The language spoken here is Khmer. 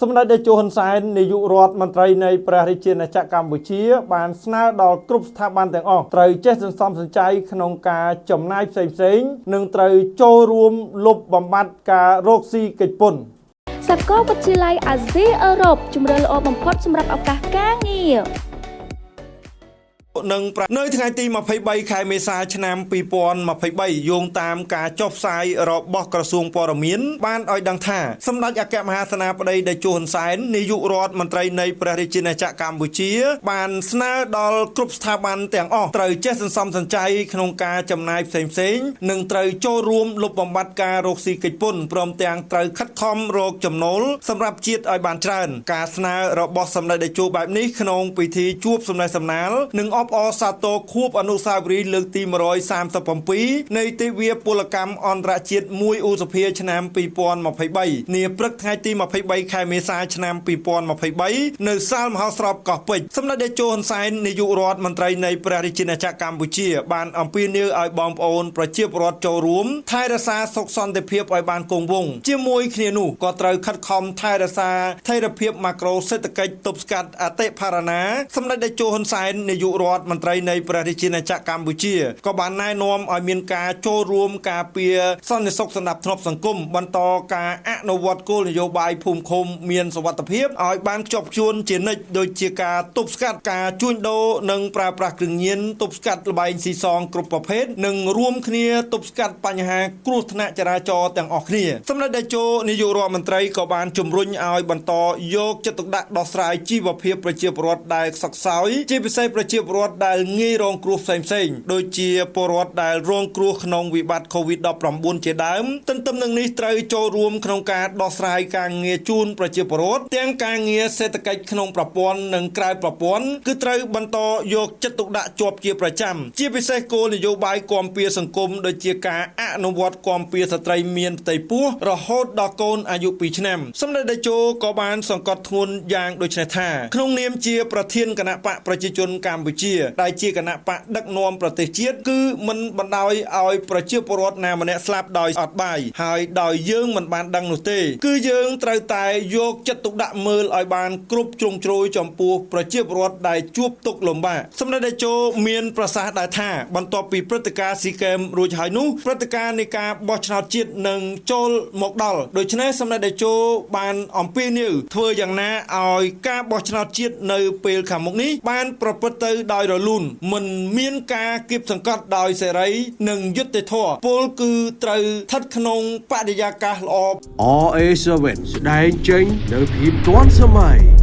សម្ដេចតេជោហ៊ុនសែននាយករដ្ឋមន្ត្រីនៃព្រះរាជាណាចក្រកម្ពុជា បានស្នើដល់គ្រប់ស្ថាប័នទាំងអស់ត្រូវចេះសន្សំសំចៃក្នុងការចំណាយផ្សេងៗនិងត្រូវចូលរួមលុបបំបាត់ការរកស៊ីកិច្ចពន្ធសាកលវិទ្យាល័យអាស៊ីអឺរ៉ុបជំរឿនល្អបំផុតសម្រាប់ឱកាសការងារ នឹងប្រនៅថ្ងៃទី23ខែមេសាឆ្នាំ2023យោងតាមការចុះផ្សាយរបស់ក្រសួងព័ត៌មានបានឲ្យដឹងថាសម្ដេចអគ្គមហាសេនាបតីតេជោហ៊ុនសែននាយករដ្ឋមន្ត្រីនៃព្រះរាជាណាចក្រកម្ពុជា បានស្នើដល់គ្រប់ស្ថាប័នទាំងអស់ត្រូវចេះសន្សំសំចៃក្នុងការចំណាយផ្សេងៗនិងត្រូវចូលរួមលុបបំបាត់ការរកស៊ីកិច្ចពន្ធព្រមទាំងត្រូវខិតខំរកចំណូលសម្រាប់ជាតិឲ្យបានច្រើន ការស្នើរបស់សម្ដេចតេជោបែបនេះក្នុងពិធីជួបសំណេះសំណាលនិងអបអរសាទរខួបអនុស្សាវរីយ៍លើកទី137នៃទិវាពលកម្មអន្តរជាតិ1ឧសភាឆ្នាំ2023នាព្រឹកថ្ងៃទី23ខែមេសាឆ្នាំ2023នៅសាលមហោស្រពកោះពេជ្រសម្ដេចតេជោហ៊ុនសែននាយករដ្ឋមន្ត្រីនៃព្រះរាជាណាចក្រកម្ពុជាបានអំពាវនាវឲ្យបងប្អូនប្រជាពលរដ្ឋចូលរួមថែរក្សាសុខសន្តិភាពឲ្យបានគង់វង្សជាមួយគ្នានោះក៏ត្រូវខិតខំថែរក្សាថេរភាពម៉ាក្រូសេដ្ឋកិច្ចទប់ស្កាត់អតិផរណាសម្ដេចតេជោហ៊ុនសែននាយករដ្ឋមន្ត្រីនៃព្រះរាជាណាចក្រកម្ពុជាក៏បានណែនាំឲ្យមានការចូលរួមការពារសន្តិសុខសណ្ដាប់ធ្នាប់សង្គមបន្តការអនុវត្តគោលនយោបាយភូមិឃុំមានសវត្ថភាពឲ្យបានខ្ជាប់ខ្ជួនជានិច្ចដូចជាការទប់ស្កាត់ការជួញដូរនិងប្រើប្រាស់គ្រឿងញៀនទប់ស្កាត់លបែងស៊ីសងគ្រប់ប្រភេទនិងរួមគ្នាទប់ស្កាត់បញ្ហាគ្រោះថ្នាក់ចរាចរណ៍ទាំងអស់គ្នាសម្ដេចតេជោនាយករដ្ឋមន្ត្រីក៏បានជំរុញឲ្យបន្តយកចិត្តទុកដាក់ដោះស្រាយជីវភាពប្រជាពលរដ្ឋដែលខ្សឹកខ្សោយជាពិសេសប្រជាពលរដ្ឋដែលងាយរងគ្រោះផ្សេងផ្សេងដូចជាពលរដ្ឋដែលរងគ្រោះក្នុងវិបត្តិ COVID-19 ជាដើមទន្ទឹមនឹងនេះត្រូវចូលរួមក្នុងការដោះស្រាយការងារជូនប្រជាពលរដ្ឋទាំងការងារសេដ្ឋកិច្ចក្នុងប្រព័ន្ធនិងក្រៅប្រព័ន្ធគឺត្រូវបន្តយកចិត្តទុកដាក់ជាប់ជាប្រចាំជាពិសេសគោលនយោបាយគាំពៀសង្គមដូចជាការអនុវត្តគាំពៀស្ត្រីមានផ្ទៃពោះរហូតដល់កូនអាយុ2ឆ្នាំសម្ដេចតេជោក៏បានសង្កត់ធ្ងន់យ៉ាងដូចនេះថាក្នុងនាមជាប្រធានគណៈបកប្រជាជនកម្ពុជាដែលជាគណៈបកដឹកនាំប្រទេសជាតិគឺមិនបណ្ដោយឲ្យប្រជាពលរដ្ឋណាម្នាក់ស្លាប់ដោយអត់បាយហើយដោយយើងមិនបានដឹងនោះទេ គឺយើងត្រូវតែយកចិត្តទុកដាក់មើលឲ្យបានគ្រប់ជ្រុងជ្រោយចំពោះប្រជាពលរដ្ឋដែលជួបទុក្ខលំបាកសម្ដេចតេជោមានប្រសាសន៍ដែរថាបន្ទាប់ពីព្រឹត្តិការណ៍ស៊ីកេមរួចហើយនោះព្រឹត្តិការណ៍នៃការបោះឆ្នោតជាតិនឹងចូលមកដល់ដូច្នេះសម្ដេចតេជោបានអំពាវនាវធ្វើយ៉ាងណាឲ្យការបោះឆ្នោតជាតិនៅពេលខាងមុខនេះបានប្រព្រឹត្តទៅដោយរលូនមិនមានការគៀបសង្កត់ដោយសេរីនិងយុត្តិធម៌ពលគឺត្រូវស្ថិតក្នុងបរិយាកាសល្អ RA7 ស្ដែងចេញនៅភាពទាន់សម័យ